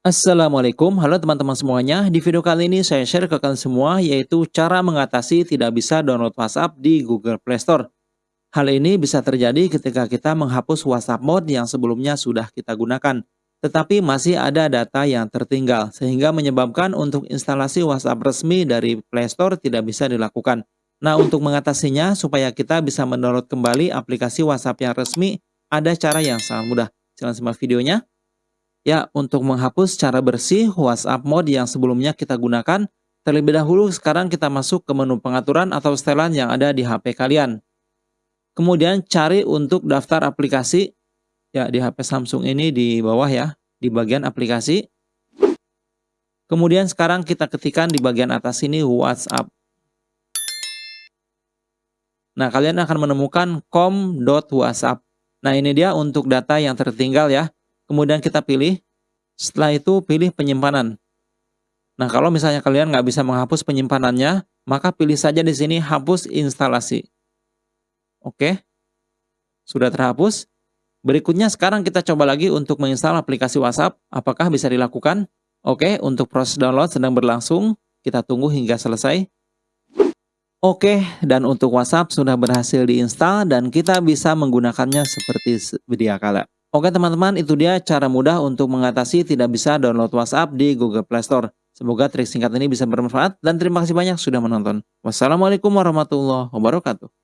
Assalamualaikum, halo teman-teman semuanya. Di video kali ini saya share ke kalian semua yaitu cara mengatasi tidak bisa download WhatsApp di Google Play Store. Hal ini bisa terjadi ketika kita menghapus WhatsApp mode yang sebelumnya sudah kita gunakan. Tetapi masih ada data yang tertinggal sehingga menyebabkan untuk instalasi WhatsApp resmi dari Play Store tidak bisa dilakukan. Nah untuk mengatasinya supaya kita bisa mendownload kembali aplikasi WhatsApp yang resmi ada cara yang sangat mudah. Silahkan simak videonya. Ya, untuk menghapus secara bersih WhatsApp mode yang sebelumnya kita gunakan, terlebih dahulu sekarang kita masuk ke menu pengaturan atau setelan yang ada di HP kalian. Kemudian cari untuk daftar aplikasi, ya di HP Samsung ini di bawah ya, di bagian aplikasi. Kemudian sekarang kita ketikkan di bagian atas ini WhatsApp. Nah, kalian akan menemukan com.whatsapp. Nah, ini dia untuk data yang tertinggal ya. Kemudian kita pilih, setelah itu pilih penyimpanan. Nah, kalau misalnya kalian nggak bisa menghapus penyimpanannya, maka pilih saja di sini hapus instalasi. Oke, sudah terhapus. Berikutnya sekarang kita coba lagi untuk menginstal aplikasi WhatsApp. Apakah bisa dilakukan? Oke, untuk proses download sedang berlangsung. Kita tunggu hingga selesai. Oke, dan untuk WhatsApp sudah berhasil diinstal dan kita bisa menggunakannya seperti sedia kala. Oke teman-teman, itu dia cara mudah untuk mengatasi tidak bisa download WhatsApp di Google Play Store. Semoga trik singkat ini bisa bermanfaat dan terima kasih banyak sudah menonton. Wassalamualaikum warahmatullahi wabarakatuh.